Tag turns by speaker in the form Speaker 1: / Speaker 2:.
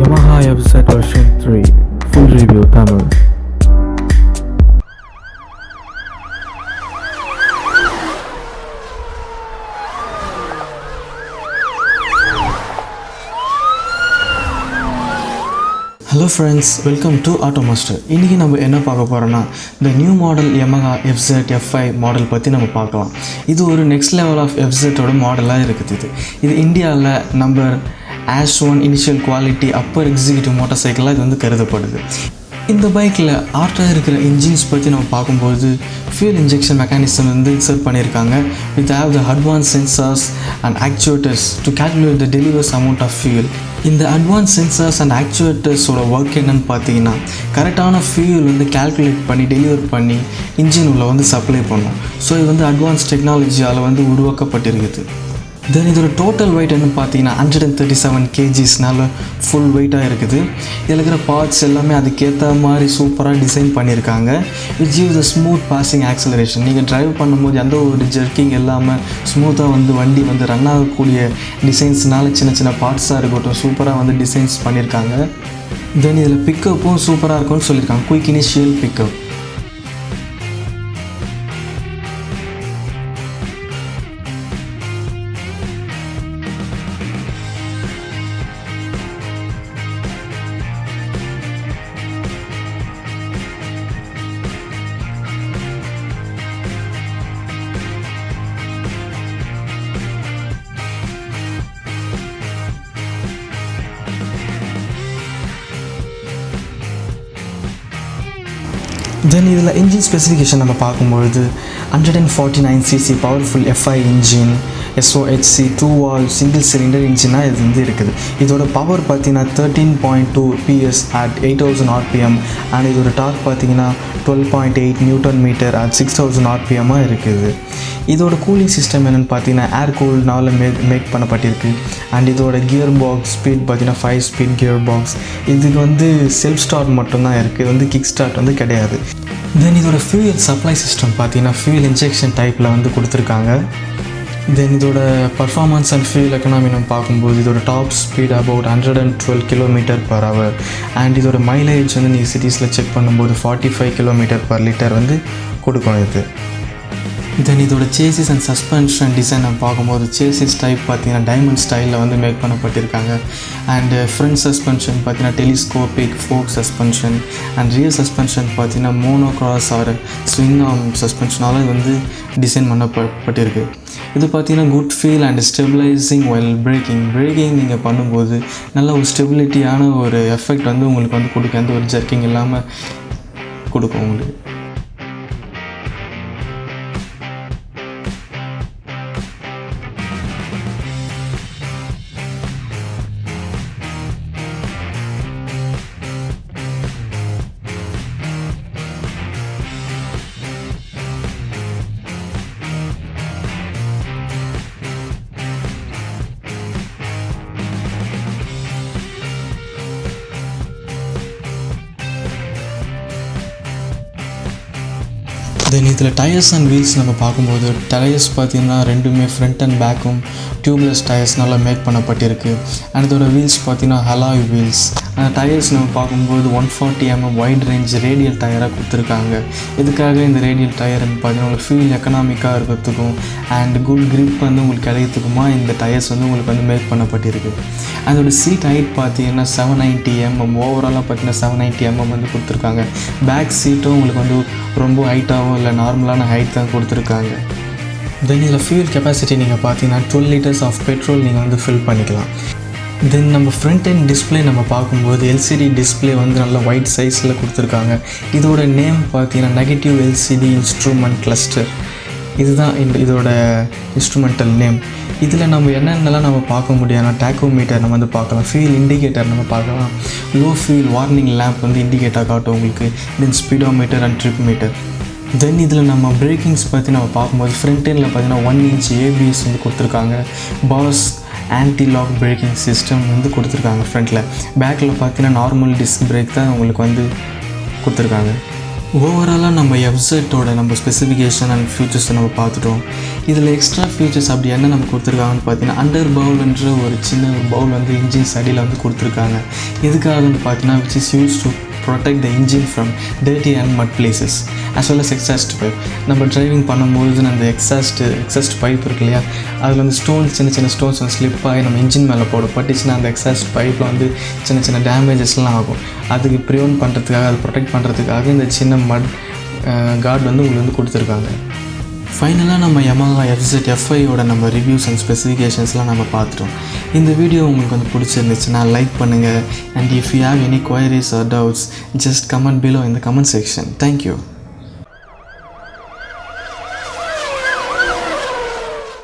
Speaker 1: Yamaha FZ version 3 full review Tamil.
Speaker 2: Hello friends welcome to auto master இன்றைக்கி நம்ம என்ன பார்க்க போகிறோன்னா இந்த new model Yamaha FZ FI model பற்றி நம்ம பார்க்கலாம். இது ஒரு நெக்ஸ்ட் லெவல் ஆஃப் எஃப்செட்டோட மாடலாக இருக்குது இது. இது இந்தியாவில் number ash one initial quality upper executive motor சைக்கிளாக இது வந்து கருதப்படுது. இந்த பைக்கில் ஆர்டாக இருக்கிற இன்ஜின்ஸ் பற்றி நம்ம பார்க்கும்போது ஃபியூல் இன்ஜெக்ஷன் மெக்கானிசம் வந்து இன்சர்ட் பண்ணியிருக்காங்க. With have the advance sensors and actuators to calculate the delivers amount of fuel இந்த அட்வான்ஸ் சென்சார்ஸ் அண்ட் ஆக்சுவேட்டர்ஸோட ஒர்க் என்னன்னு பார்த்தீங்கன்னா கரெக்டான ஃபியூல் வந்து கால்குலேட் பண்ணி டெலிவர் பண்ணி இன்ஜின் உள்ள வந்து சப்ளை பண்ணும். ஸோ இது வந்து அட்வான்ஸ் டெக்னாலஜியால் வந்து உருவாக்கப்பட்டிருக்குது. தென் இதோட டோட்டல் வெயிட் என்ன பார்த்தீங்கன்னா ஹண்ட்ரட் அண்ட் தேர்ட்டி செவன் கேஜிஸ்னால ஃபுல் வெயிட்டாக இருக்குது. இதில் இருக்கிற பார்ட்ஸ் எல்லாமே அதுக்கேற்ற மாதிரி சூப்பராக டிசைன் பண்ணியிருக்காங்க. It give the smooth passing acceleration நீங்கள் டிரைவ் பண்ணும்போது எந்த ஒரு ஜெர்க்கிங் இல்லாமல் ஸ்மூத்தாக வந்து வண்டி வந்து ரன் ஆகக்கூடிய டிசைன்ஸ்னால சின்ன சின்ன பார்ட்ஸாக இருக்கட்டும் சூப்பராக வந்து டிசைன்ஸ் பண்ணியிருக்காங்க. தென் இதில் பிக்கப்பும் சூப்பராக இருக்கும்னு சொல்லியிருக்காங்க. குயிக் இனிஷியல் பிக்கப் தென் இதில் இன்ஜின் ஸ்பெசிஃபிகேஷன் நம்ம பார்க்கும்பொழுது hundred and forty nine CC powerful FI engine SOHC two valve single cylinder இன்ஜினாக இது வந்து இருக்குது. இதோட பவர் பார்த்தீங்கன்னா thirteen point two PS at eight thousand RPM and இதோட டார்க் பார்த்தீங்கன்னா twelve point eight newton metre at six thousand ஆர்பிஎம்மாக இருக்குது. இதோட cooling system என்னென்னு பார்த்தீங்கன்னா ஏர் கூல்னால மேக் மேக் பண்ணப்பட்டிருக்கு. அண்ட் இதோட கியர் பாக்ஸ் ஸ்பீட் பார்த்தீங்கன்னா ஃபைவ் ஸ்பீட் கியர் பாக்ஸ் இதுக்கு வந்து செல்ஃப் ஸ்டார்ட் மட்டும்தான் இருக்குது இது வந்து கிக் ஸ்டார்ட் வந்து கிடையாது. தென் இதோட ஃபியூயல் சப்ளை சிஸ்டம் பார்த்தீங்கன்னா ஃபியூயல் இன்ஜெக்ஷன் டைப்பில் வந்து கொடுத்துருக்காங்க. தென் இதோட பர்ஃபார்மன்ஸ் அண்ட் ஃபியூல் எக்கனாமி நம்ம பார்க்கும்போது இதோட top speed about hundred and twelve kilometre per hour and இதோட மைலேஜ் வந்து நீங்கள் சிட்டிஸில் செக் பண்ணும்போது forty five kilometre per litre வந்து கொடுக்கும் இது. தென் இதோட சேசிஸ் அண்ட் சஸ்பென்ஷன் டிசைன் நம்ம பார்க்கும்போது சேசிஸ் டைப் பார்த்தீங்கன்னா டைமண்ட் ஸ்டைலில் வந்து மேக் பண்ணப்பட்டிருக்காங்க. அண்ட் ஃப்ரண்ட் சஸ்பென்ஷன் பார்த்தீங்கன்னா telescopic fork suspension and rear suspension பார்த்தீங்கன்னா mono cross or swing arm சஸ்பென்ஷனால் வந்து டிசைன் பண்ணப்பட்டிருக்கு. இது பார்த்தீங்கன்னா good feel and stabilising while braking braking நீங்கள் பண்ணும்போது நல்ல ஒரு ஸ்டெபிலிட்டியான ஒரு எஃபெக்ட் வந்து உங்களுக்கு வந்து கொடுக்க எந்த ஒரு ஜர்க்கிங் இல்லாமல் கொடுக்கும் உங்களுக்கு. தென் இதில் டயர்ஸ் அண்ட் வீல்ஸ் நம்ம பார்க்கும்போது டயர்ஸ் பார்த்தீங்கன்னா ரெண்டுமே ஃப்ரண்ட் அண்ட் பேக்கும் டியூப்லெஸ் டயர்ஸ்னால மேக் பண்ணப்பட்டிருக்கு. அண்ட் இதோட வீல்ஸ் பார்த்தீங்கன்னா ஹலாய் வீல்ஸ் அந்த டயர்ஸ் நம்ம பார்க்கும்போது one forty MM wide range radial டயராக கொடுத்துருக்காங்க. இதுக்காக இந்த ரேடியல் டயர் பார்த்தீங்கன்னா உங்களுக்கு ஃபியூல் எக்கனாமிக்காக இருக்கிறதுக்கும் அண்ட் குட் க்ரிப் வந்து உங்களுக்கு கிடைக்கிறதுக்குமா இந்த டயர்ஸ் வந்து உங்களுக்கு வந்து மேக் பண்ணப்பட்டிருக்கு. அதோட சீட் ஹைட் பார்த்தீங்கன்னா செவன் நைன்ட்டி எம்எம் ஓவராலாக பார்த்தீங்கன்னா செவன் நைன்ட்டி எம்எம் வந்து கொடுத்துருக்காங்க. பேக் சீட்டும் உங்களுக்கு வந்து ரொம்ப ஹைட்டாகவும் இல்லை நார்மலான ஹைட் தான் கொடுத்துருக்காங்க. தென் இதில் ஃபியூல் கெப்பாசிட்டி நீங்கள் பார்த்தீங்கன்னா டுவெல் லிட்டர்ஸ் ஆஃப் பெட்ரோல் நீங்கள் வந்து ஃபில் பண்ணிக்கலாம். தென் நம்ம ஃப்ரண்ட் அண்ட் டிஸ்ப்ளே நம்ம பார்க்கும்போது எல்சிடி டிஸ்ப்ளே வந்து நல்ல ஒயிட் சைஸில் கொடுத்துருக்காங்க. இதோட நேம் பார்த்தீங்கன்னா நெகட்டிவ் எல்சிடி இன்ஸ்ட்ருமெண்ட் கிளஸ்டர் இதுதான் இதோட இன்ஸ்ட்ருமெண்டல் நேம் இதில் நம்ம என்னென்னலாம் நம்ம பார்க்க முடியும்னா டேக்கோமீட்டர் நம்ம வந்து பார்க்கலாம். ஃபியூல் இண்டிகேட்டர் நம்ம பார்க்கலாம். லோ ஃபியூல் வார்னிங் லேம்ப் வந்து இண்டிகேட்டர் காட்டும் உங்களுக்கு. Then speedometer and trip meter then இதில் நம்ம பிரேக்கிங்ஸ் பற்றி நம்ம பார்க்கும்போது ஃப்ரண்ட் எண்டில் பார்த்தீங்கன்னா ஒன் இன்ச் ஏபிஎஸ் வந்து கொடுத்துருக்காங்க. பாஸ் ஆன்டி லாக் பிரேக்கிங் சிஸ்டம் வந்து கொடுத்துருக்காங்க ஃப்ரண்ட்டில் பேக்கில் பார்த்தீங்கன்னா நார்மல் டிஸ்க் பிரேக் தான் உங்களுக்கு வந்து கொடுத்துருக்காங்க. ஓவராலாக நம்ம வெப்சைட்டோட நம்ம ஸ்பெசிஃபிகேஷன் அண்ட் ஃபியூச்சர்ஸை நம்ம பார்த்துட்டோம். இதில் எக்ஸ்ட்ரா ஃபியூச்சர்ஸ் அப்படி என்ன நம்ம கொடுத்துருக்காங்கன்னு பார்த்தீங்கன்னா அண்டர் பவுல்ன்ற ஒரு சின்ன ஒரு பவுல் வந்து இன்ஜின் சைடில் வந்து கொடுத்துருக்காங்க. எதுக்காகன்னு பார்த்தீங்கன்னா which is use to protect the engine from dirty and mud places as well as exhaust pipe நம்ம டிரைவிங் பண்ணும்போது அந்த எக்ஸாஸ்ட் எக்ஸாஸ்ட் பைப் இருக்கு இல்லையா? அதில் வந்து ஸ்டோன்ஸ் சின்ன சின்ன ஸ்டோன்ஸ் வந்து ஸ்லிப் ஆகி நம்ம இன்ஜின் மேலே போட பட்டுச்சுன்னா அந்த எக்ஸாஸ்ட் பைப்பில் வந்து சின்ன சின்ன டேமேஜஸ்லாம் ஆகும். அதுக்கு ப்ரிவென்ட் பண்ணுறதுக்காக அதை ப்ரொடெக்ட் பண்ணுறதுக்காக இந்த சின்ன மட் கார்டு வந்து உங்களுக்கு வந்து கொடுத்துருக்காங்க. ஃபைனலாக நம்ம Yamaha FZ எஃப்ஐயோட நம்ம ரிவ்யூஸ் அண்ட் ஸ்பெசிஃபிகேஷன்ஸ்லாம் நம்ம பார்த்துட்டோம். இந்த வீடியோ உங்களுக்கு வந்து பிடிச்சிருந்துச்சுன்னா லைக் பண்ணுங்கள் and if you have any queries or doubts just comment below இந்த கமெண்ட் செக்ஷன் தேங்க்யூ